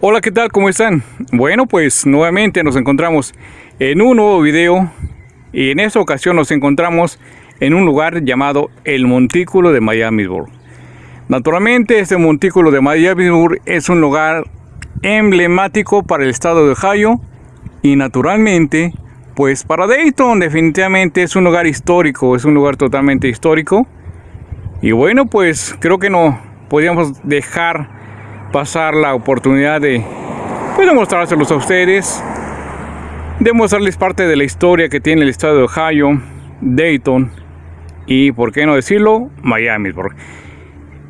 Hola, ¿qué tal? ¿Cómo están? Bueno, pues nuevamente nos encontramos en un nuevo video y en esta ocasión nos encontramos en un lugar llamado el Montículo de Miamisburg. Naturalmente, este Montículo de Miamisburg es un lugar emblemático para el estado de Ohio y naturalmente, pues para Dayton definitivamente es un lugar histórico, es un lugar totalmente histórico. Y bueno, pues creo que no podíamos dejar pasar la oportunidad de, pues, mostrárselos a ustedes, de mostrarles parte de la historia que tiene el estado de Ohio, Dayton y, por qué no decirlo, Miami.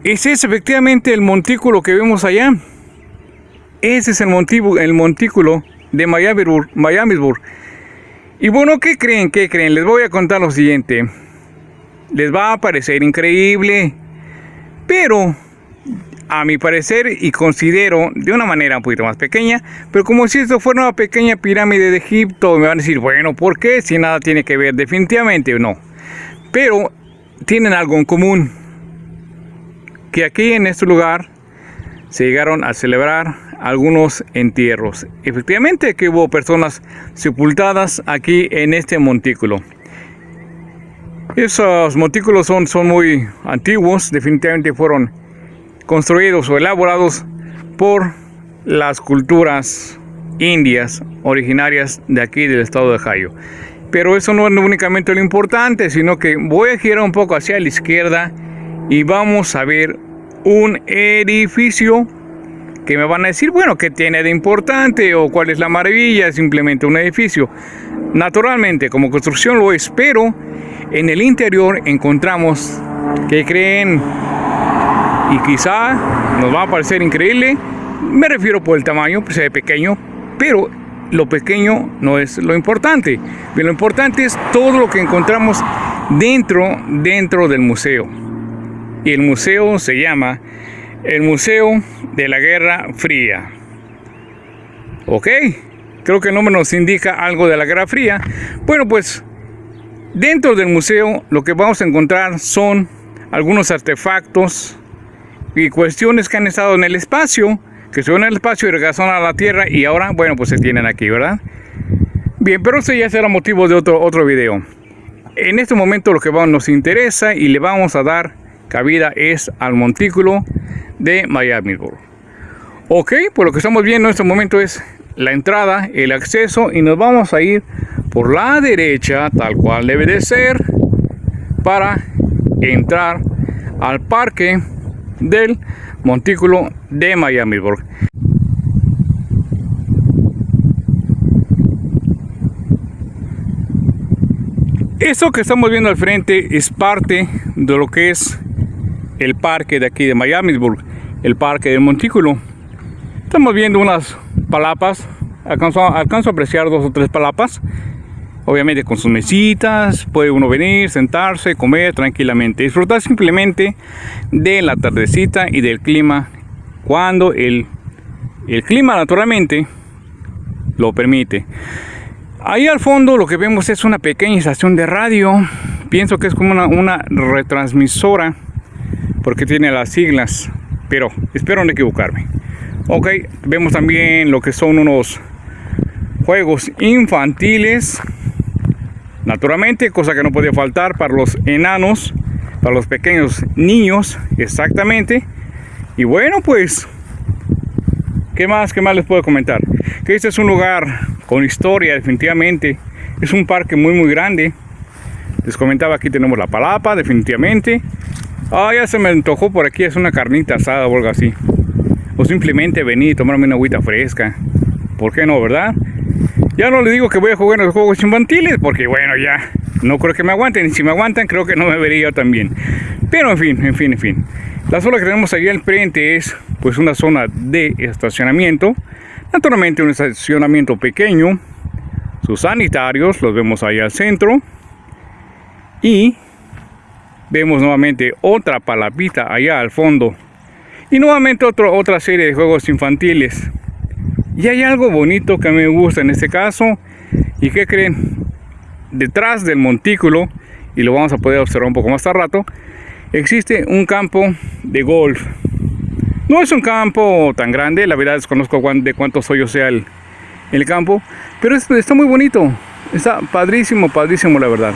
Ese es efectivamente el montículo que vemos allá. Ese es el, el montículo de Miamisburg. Y bueno, ¿qué creen? ¿Qué creen? Les voy a contar lo siguiente. Les va a parecer increíble, pero a mi parecer y considero de una manera un poquito más pequeña, pero como si esto fuera una pequeña pirámide de Egipto, me van a decir, bueno, ¿por qué? Si nada tiene que ver, definitivamente no. Pero tienen algo en común, que aquí en este lugar se llegaron a celebrar algunos entierros. Efectivamente que hubo personas sepultadas aquí en este montículo. Esos montículos son, son muy antiguos, definitivamente fueron construidos o elaborados por las culturas indias originarias de aquí del estado de Ohio. Pero eso no es únicamente lo importante, sino que voy a girar un poco hacia la izquierda y vamos a ver un edificio que me van a decir, bueno, ¿qué tiene de importante o cuál es la maravilla? Simplemente un edificio. Naturalmente, como construcción lo es, pero en el interior encontramos que creen y quizá nos va a parecer increíble. Me refiero por el tamaño, pues se pequeño, pero lo pequeño no es lo importante. lo importante es todo lo que encontramos dentro, dentro del museo. Y el museo se llama el Museo de la Guerra Fría. ¿Ok? Creo que el nombre nos indica algo de la Guerra Fría. Bueno, pues dentro del museo lo que vamos a encontrar son algunos artefactos, y cuestiones que han estado en el espacio, que son en el espacio y regresaron a la Tierra y ahora, bueno, pues se tienen aquí, ¿verdad? Bien, pero eso ya será motivo de otro, otro video. En este momento lo que nos interesa y le vamos a dar cabida es al montículo de Miami. Ok, pues lo que estamos viendo en este momento es la entrada, el acceso y nos vamos a ir por la derecha, tal cual debe de ser, para entrar al parque del montículo de Miamisburg. Esto que estamos viendo al frente es parte de lo que es el parque de aquí de Miamisburg, el parque del montículo. Estamos viendo unas palapas, alcanzo, alcanzo a apreciar dos o tres palapas obviamente con sus mesitas, puede uno venir, sentarse, comer tranquilamente, disfrutar simplemente de la tardecita y del clima cuando el, el clima naturalmente lo permite. Ahí al fondo lo que vemos es una pequeña estación de radio, pienso que es como una, una retransmisora porque tiene las siglas, pero espero no equivocarme. Ok, vemos también lo que son unos juegos infantiles Naturalmente, cosa que no podía faltar para los enanos, para los pequeños niños, exactamente. Y bueno, pues, ¿qué más, qué más les puedo comentar? Que este es un lugar con historia, definitivamente. Es un parque muy, muy grande. Les comentaba, aquí tenemos la palapa, definitivamente. Ah, ya se me antojó por aquí, es una carnita asada o algo así. O simplemente venir y tomarme una agüita fresca. ¿Por qué no, verdad? Ya no les digo que voy a jugar en los juegos infantiles, porque bueno, ya no creo que me aguanten. Y si me aguantan, creo que no me vería yo también. Pero en fin, en fin, en fin. La zona que tenemos ahí al frente es pues una zona de estacionamiento. Naturalmente un estacionamiento pequeño. Sus sanitarios los vemos ahí al centro. Y vemos nuevamente otra palapita allá al fondo. Y nuevamente otra serie de juegos infantiles. Y hay algo bonito que a mí me gusta en este caso. ¿Y qué creen? Detrás del montículo, y lo vamos a poder observar un poco más tarde rato, existe un campo de golf. No es un campo tan grande, la verdad desconozco de cuántos hoyos sea el, el campo, pero está muy bonito, está padrísimo, padrísimo la verdad.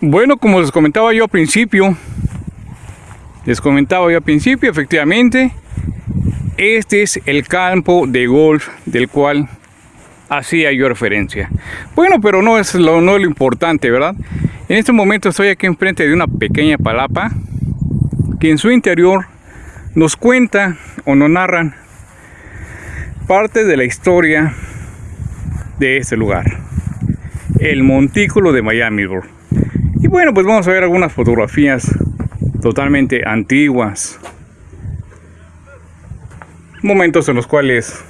Bueno, como les comentaba yo al principio, les comentaba yo al principio, efectivamente, este es el campo de golf del cual hacía yo referencia. Bueno, pero no es lo, no lo importante, ¿verdad? En este momento estoy aquí enfrente de una pequeña palapa que en su interior nos cuenta o nos narran parte de la historia de este lugar, el montículo de Miami. Y bueno, pues vamos a ver algunas fotografías totalmente antiguas, momentos en los cuales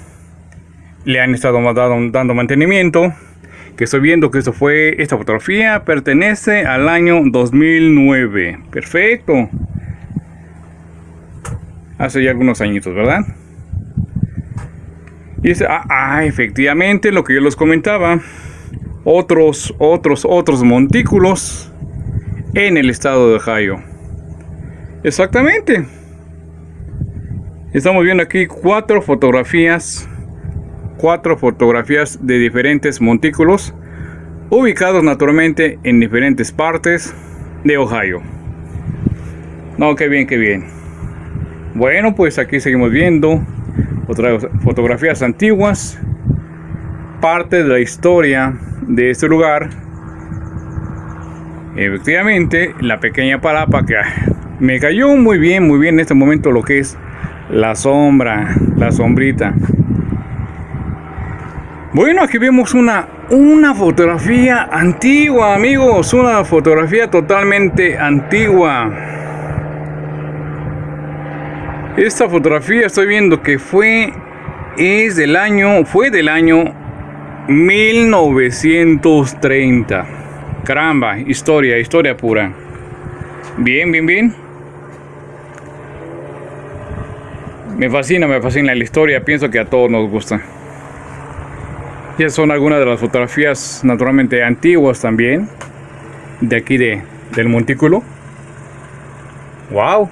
le han estado dando mantenimiento que estoy viendo que esto fue, esta fotografía pertenece al año 2009. Perfecto. Hace ya algunos añitos, ¿verdad? Y ah, ah, efectivamente, lo que yo les comentaba. Otros, otros, otros montículos en el estado de Ohio. Exactamente. Estamos viendo aquí cuatro fotografías cuatro fotografías de diferentes montículos ubicados naturalmente en diferentes partes de Ohio. No, qué bien, qué bien. Bueno, pues aquí seguimos viendo otras fotografías antiguas, parte de la historia de este lugar. Efectivamente, la pequeña palapa que me cayó muy bien, muy bien en este momento lo que es la sombra, la sombrita. Bueno, aquí vemos una, una fotografía antigua, amigos. Una fotografía totalmente antigua. Esta fotografía estoy viendo que fue, es del año, fue del año 1930. Caramba, historia, historia pura. Bien, bien, bien. Me fascina, me fascina la historia. Pienso que a todos nos gusta. Ya son algunas de las fotografías naturalmente antiguas también. De aquí de, del montículo. ¡Wow!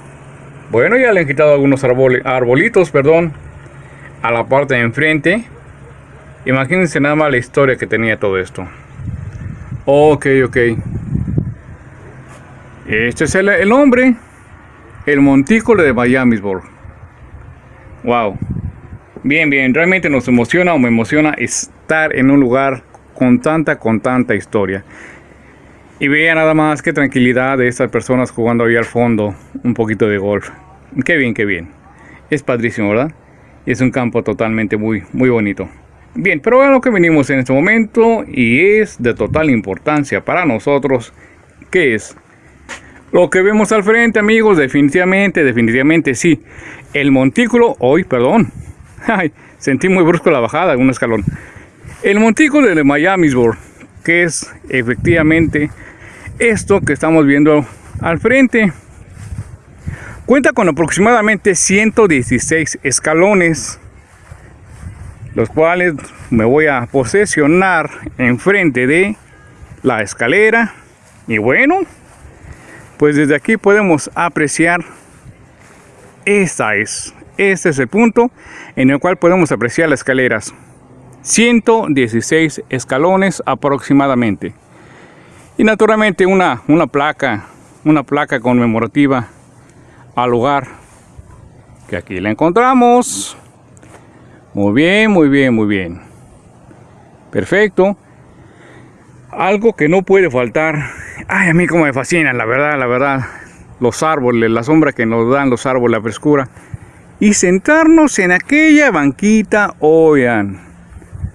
Bueno, ya le han quitado algunos arbolitos, perdón, a la parte de enfrente. Imagínense nada más la historia que tenía todo esto. Ok, ok. Este es el, el nombre. El montículo de Miamisburg. Wow. Bien, bien, realmente nos emociona o me emociona estar en un lugar con tanta, con tanta historia. Y vean nada más qué tranquilidad de estas personas jugando ahí al fondo un poquito de golf. Qué bien, qué bien. Es padrísimo, ¿verdad? Es un campo totalmente muy, muy bonito. Bien, pero a lo que venimos en este momento y es de total importancia para nosotros, ¿qué es? Lo que vemos al frente, amigos, definitivamente, definitivamente sí. El montículo, hoy, perdón, sentí muy brusco la bajada, un escalón. El montículo de Miamisburg, que es efectivamente esto que estamos viendo al frente. Cuenta con aproximadamente 116 escalones, los cuales me voy a posesionar enfrente de la escalera. Y bueno, pues desde aquí podemos apreciar esta es este es el punto en el cual podemos apreciar las escaleras. 116 escalones aproximadamente. Y naturalmente una, una placa, una placa conmemorativa al lugar. Que aquí la encontramos. Muy bien, muy bien, muy bien. Perfecto. Algo que no puede faltar. Ay, a mí como me fascinan, la verdad, la verdad. Los árboles, la sombra que nos dan los árboles, la frescura y sentarnos en aquella banquita, oigan,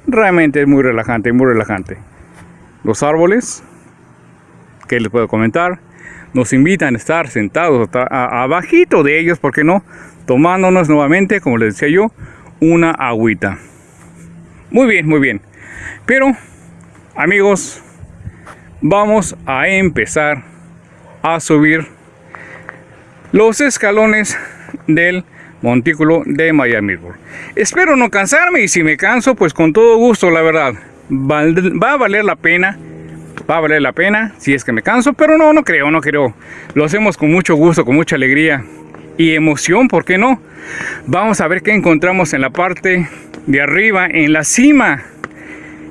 realmente es muy relajante, muy relajante. Los árboles, que les puedo comentar, nos invitan a estar sentados abajito de ellos, ¿por qué no? Tomándonos nuevamente, como les decía yo, una agüita. Muy bien, muy bien. Pero, amigos, vamos a empezar a subir los escalones del montículo de Miami. Espero no cansarme y si me canso, pues con todo gusto, la verdad. Va a valer la pena va a valer la pena si es que me canso, pero no, no creo, no creo. Lo hacemos con mucho gusto, con mucha alegría y emoción, ¿por qué no? Vamos a ver qué encontramos en la parte de arriba, en la cima,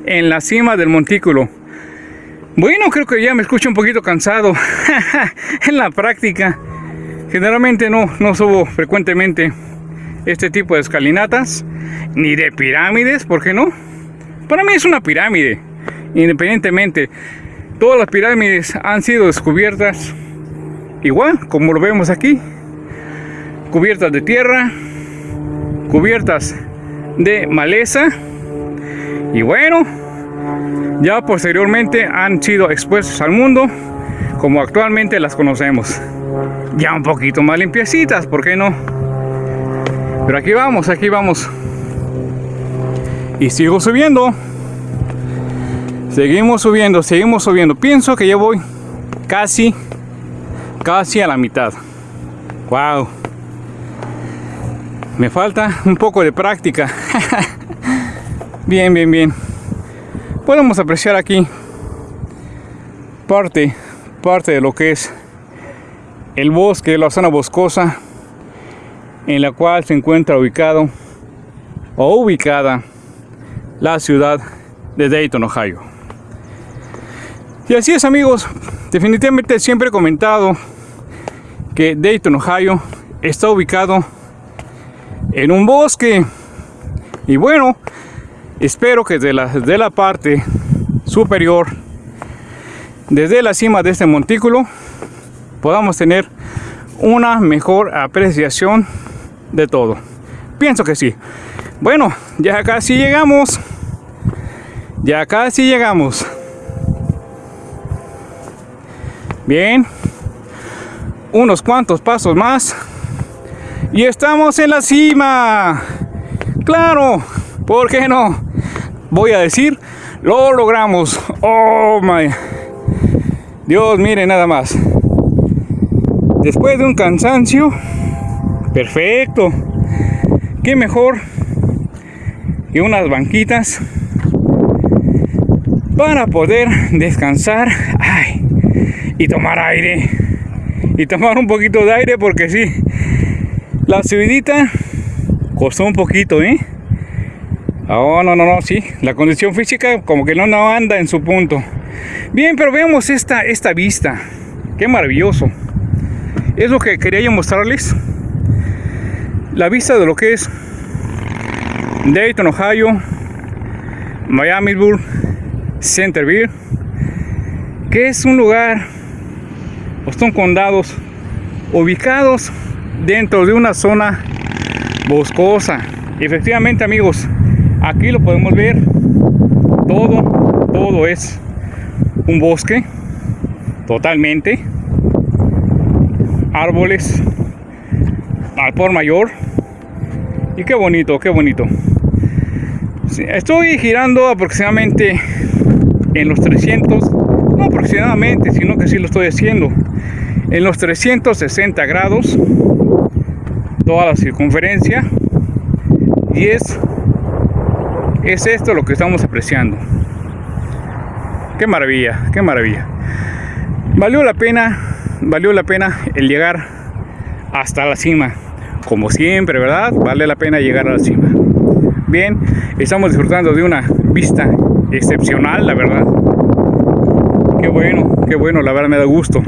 en la cima del montículo. Bueno, creo que ya me escucho un poquito cansado en la práctica. Generalmente no, no subo frecuentemente este tipo de escalinatas, ni de pirámides, ¿por qué no? Para mí es una pirámide, independientemente. Todas las pirámides han sido descubiertas igual, como lo vemos aquí, cubiertas de tierra, cubiertas de maleza, y bueno, ya posteriormente han sido expuestas al mundo como actualmente las conocemos. Ya un poquito más limpiecitas, ¿por qué no? Pero aquí vamos, aquí vamos. Y sigo subiendo. Seguimos subiendo, seguimos subiendo. Pienso que ya voy casi, casi a la mitad. Wow. Me falta un poco de práctica. bien, bien, bien. Podemos apreciar aquí parte, parte de lo que es el bosque, la zona boscosa en la cual se encuentra ubicado o ubicada la ciudad de Dayton, Ohio. Y así es amigos, definitivamente siempre he comentado que Dayton, Ohio está ubicado en un bosque. Y bueno, espero que desde la, desde la parte superior, desde la cima de este montículo, podamos tener una mejor apreciación de todo. Pienso que sí. Bueno, ya casi llegamos. Ya casi llegamos. Bien. Unos cuantos pasos más. Y estamos en la cima. Claro. ¿Por qué no? Voy a decir, lo logramos. Oh my. Dios, mire nada más. Después de un cansancio, Perfecto. Qué mejor que unas banquitas para poder descansar y tomar aire. Y tomar un poquito de aire porque sí, la subidita costó un poquito, ¿eh? Oh, no, no, no, sí. La condición física como que no, no anda en su punto. Bien, pero veamos esta, esta vista. Qué maravilloso. Es lo que quería yo mostrarles la vista de lo que es Dayton, Ohio, Miamisburg, Centerville, que es un lugar, o son condados ubicados dentro de una zona boscosa. Efectivamente, amigos, aquí lo podemos ver. Todo, todo es un bosque, totalmente. Árboles al por mayor. Y qué bonito, qué bonito. estoy girando aproximadamente en los 300, no aproximadamente, sino que sí lo estoy haciendo. En los 360 grados, toda la circunferencia. Y es, es esto lo que estamos apreciando. Qué maravilla, qué maravilla. Valió la pena, valió la pena el llegar hasta la cima como siempre, ¿verdad? Vale la pena llegar a la cima. Bien, estamos disfrutando de una vista excepcional, la verdad. Qué bueno, qué bueno, la verdad me da gusto.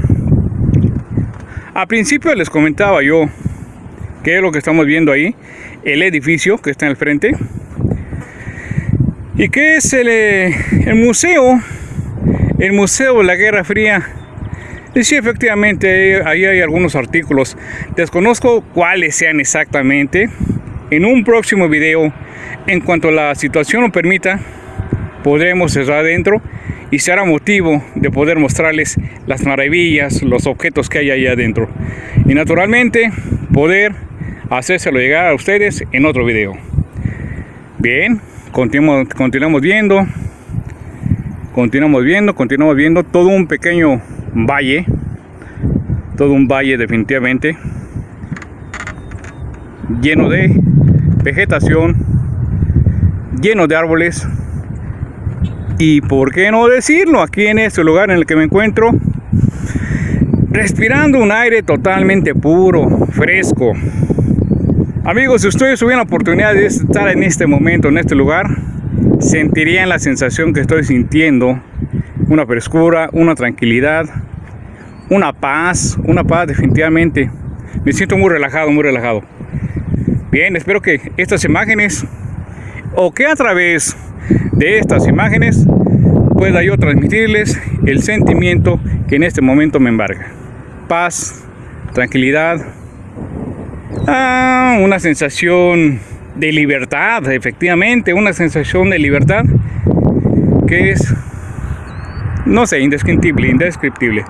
A principio les comentaba yo qué es lo que estamos viendo ahí, el edificio que está en el frente. ¿Y qué es el, eh, el museo? El Museo de la Guerra Fría y sí, efectivamente, ahí hay algunos artículos. Desconozco cuáles sean exactamente. En un próximo video, en cuanto la situación lo permita, podremos cerrar adentro y será motivo de poder mostrarles las maravillas, los objetos que hay ahí adentro. Y naturalmente, poder hacérselo llegar a ustedes en otro video. Bien, continuamos, continuamos viendo. Continuamos viendo, continuamos viendo todo un pequeño valle, todo un valle definitivamente, lleno de vegetación, lleno de árboles y por qué no decirlo, aquí en este lugar en el que me encuentro, respirando un aire totalmente puro, fresco. Amigos, si ustedes tuvieran la oportunidad de estar en este momento, en este lugar, sentirían la sensación que estoy sintiendo, una frescura, una tranquilidad, una paz, una paz definitivamente. Me siento muy relajado, muy relajado. Bien, espero que estas imágenes o que a través de estas imágenes pueda yo transmitirles el sentimiento que en este momento me embarga. Paz, tranquilidad, ah, una sensación de libertad, efectivamente, una sensación de libertad que es, no sé, indescriptible, indescriptible.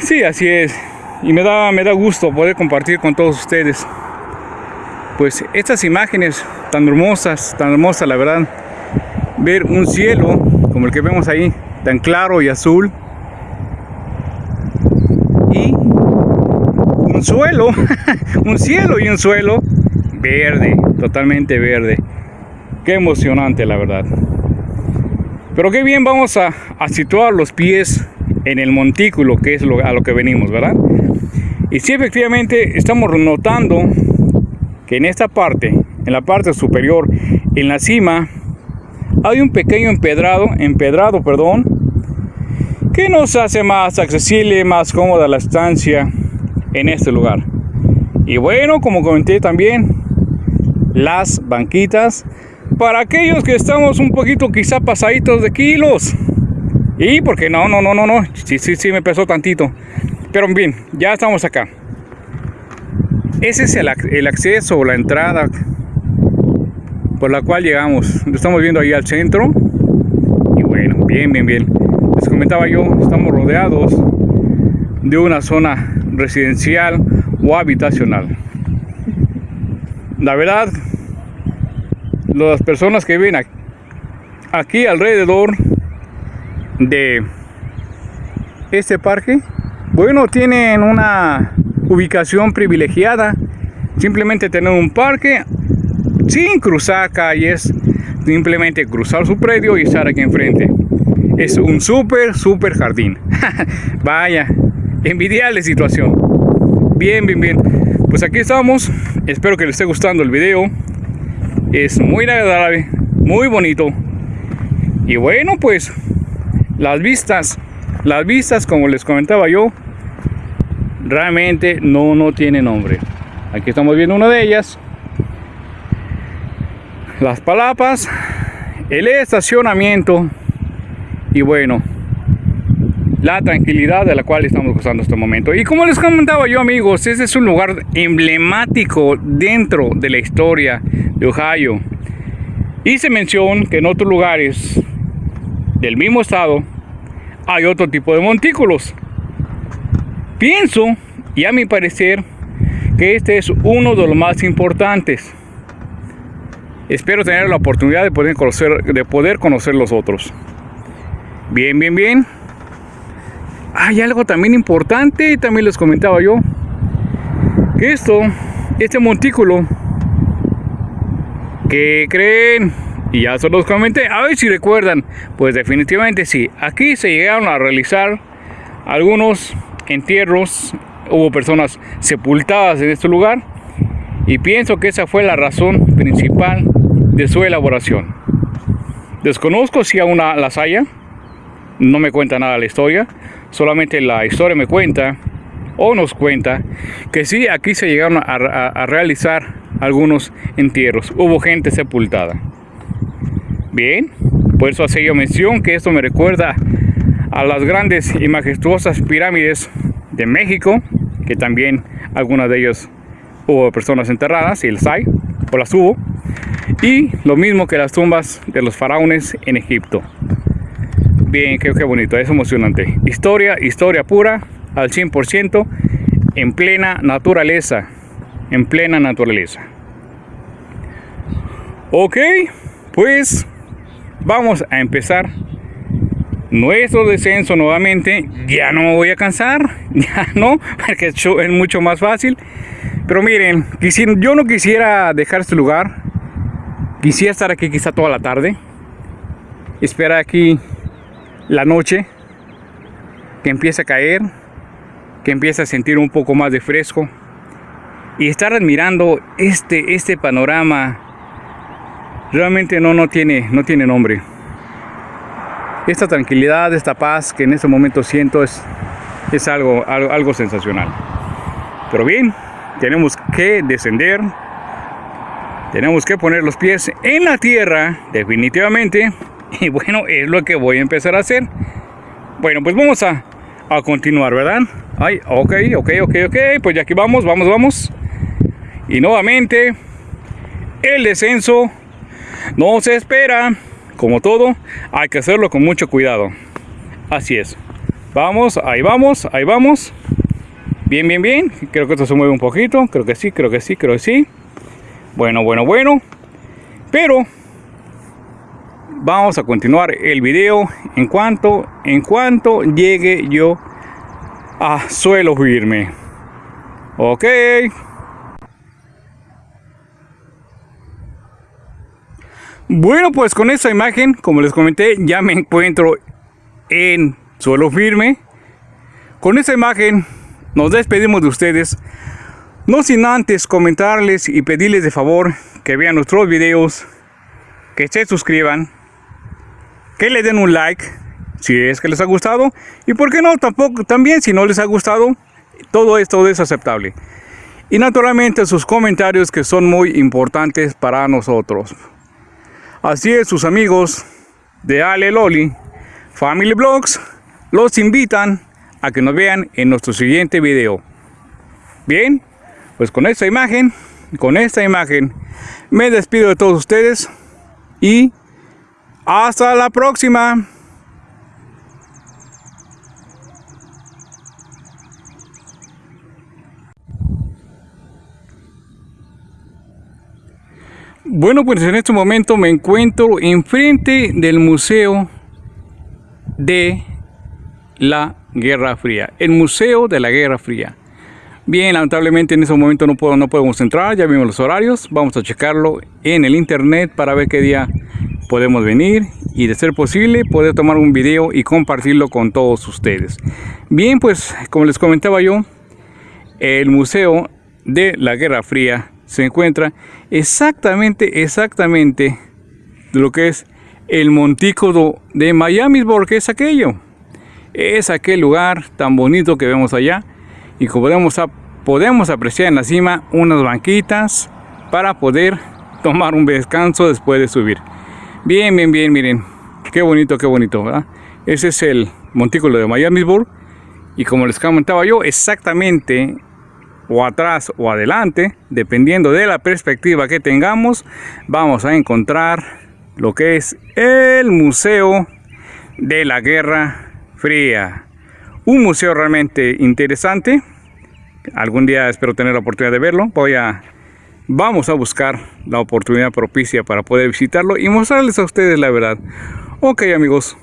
Sí, así es. Y me da, me da gusto poder compartir con todos ustedes pues estas imágenes tan hermosas, tan hermosas la verdad, ver un cielo como el que vemos ahí, tan claro y azul, y un suelo, un cielo y un suelo verde, totalmente verde. Qué emocionante la verdad. Pero qué bien vamos a, situar los pies en el montículo, que es lo, a lo que venimos, ¿verdad? Y sí, efectivamente, estamos notando que en esta parte, en la parte superior, en la cima, hay un pequeño empedrado, empedrado, perdón, que nos hace más accesible, más cómoda la estancia en este lugar. Y bueno, como comenté también, las banquitas para aquellos que estamos un poquito quizá pasaditos de kilos. Y porque no, no, no, no, no, sí, sí, sí me pesó tantito. Pero bien, ya estamos acá. Ese es el, acceso o la entrada por la cual llegamos. estamos viendo ahí al centro. Y bueno, bien, bien, bien. Les comentaba yo, estamos rodeados de una zona residencial o habitacional. La verdad, las personas que viven aquí alrededor de este parque bueno, tienen una ubicación privilegiada. Simplemente tener un parque sin cruzar calles, simplemente cruzar su predio y estar aquí enfrente. Es un súper, súper jardín. Vaya, envidiable situación. Bien, bien, bien. Pues aquí estamos. Espero que les esté gustando el video. Es muy agradable, muy bonito. Y bueno, pues las vistas las vistas, como les comentaba yo, realmente no, no tiene nombre. Aquí estamos viendo una de ellas. Las palapas, el estacionamiento y bueno, la tranquilidad de la cual estamos gozando este momento. Y como les comentaba yo amigos, este es un lugar emblemático dentro de la historia de Ohio. Hice mención que en otros lugares del mismo estado hay otro tipo de montículos. Pienso, y a mi parecer, que este es uno de los más importantes. Espero tener la oportunidad de poder conocer, de poder conocer los otros. Bien, bien, bien. Hay algo también importante, también les comentaba yo, esto, este montículo, que creen y ya se los comenté. A ver si recuerdan. Pues definitivamente sí. Aquí se llegaron a realizar algunos entierros. Hubo personas sepultadas en este lugar. Y pienso que esa fue la razón principal de su elaboración. Desconozco si aún las haya. No me cuenta nada la historia. Solamente la historia me cuenta o nos cuenta que sí, aquí se llegaron a, realizar algunos entierros. Hubo gente sepultada. Bien, por eso hace yo mención que esto me recuerda a las grandes y majestuosas pirámides de México, que también algunas de ellas hubo personas enterradas, y las hay, o las hubo, y lo mismo que las tumbas de los faraones en Egipto. Bien, qué, qué bonito, es emocionante. Historia, historia pura, al 100%, en plena naturaleza, en plena naturaleza. Ok, pues vamos a empezar nuestro descenso nuevamente. Ya no me voy a cansar, ya no, porque es mucho más fácil. Pero miren, yo no quisiera dejar este lugar. Quisiera estar aquí quizá toda la tarde. esperar aquí la noche, que empiece a caer, que empiece a sentir un poco más de fresco y estar admirando este, este panorama realmente no, no, tiene, no tiene nombre. Esta tranquilidad, esta paz que en este momento siento es, es algo, algo, algo sensacional. Pero bien, tenemos que descender, tenemos que poner los pies en la tierra, definitivamente. Y bueno, es lo que voy a empezar a hacer. Bueno, pues vamos a, a continuar, ¿verdad? Ay, ok, ok, ok, ok, pues ya aquí vamos, vamos, vamos. Y nuevamente, el descenso no se espera. Como todo, hay que hacerlo con mucho cuidado. Así es. Vamos, ahí vamos, ahí vamos. Bien, bien, bien. Creo que esto se mueve un poquito. Creo que sí, creo que sí, creo que sí. Bueno, bueno, bueno. Pero vamos a continuar el video en cuanto en cuanto llegue yo a suelo firme. Ok. Bueno, pues con esta imagen, como les comenté, ya me encuentro en suelo firme. Con esta imagen nos despedimos de ustedes. No sin antes comentarles y pedirles de favor que vean nuestros videos, que se suscriban, que le den un like si es que les ha gustado y por qué no tampoco también si no les ha gustado todo esto es aceptable y naturalmente sus comentarios que son muy importantes para nosotros así es sus amigos de Ale Loli Family Blogs los invitan a que nos vean en nuestro siguiente video. Bien, pues con esta imagen, con esta imagen, me despido de todos ustedes y hasta la próxima. Bueno, pues en este momento me encuentro enfrente del Museo de la Guerra Fría, el Museo de la Guerra Fría. Bien, lamentablemente en ese momento no, puedo, no podemos entrar, ya vimos los horarios, vamos a checarlo en el internet para ver qué día podemos venir y de ser posible poder tomar un video y compartirlo con todos ustedes. Bien, pues como les comentaba yo, el Museo de la Guerra Fría se encuentra exactamente, exactamente lo que es el montículo de Miami, porque es aquello es aquel lugar tan bonito que vemos allá y como podemos, podemos apreciar en la cima unas banquitas para poder tomar un descanso después de subir. Bien, bien, bien, miren, qué bonito, qué bonito, ¿verdad? Ese es el montículo de Miamisburg y como les comentaba yo, exactamente o atrás o adelante, dependiendo de la perspectiva que tengamos, vamos a encontrar lo que es el Museo de la Guerra Fría. Un museo realmente interesante. Algún día espero tener la oportunidad de verlo. Voy a, vamos a buscar la oportunidad propicia para poder visitarlo y mostrarles a ustedes la verdad. Ok amigos,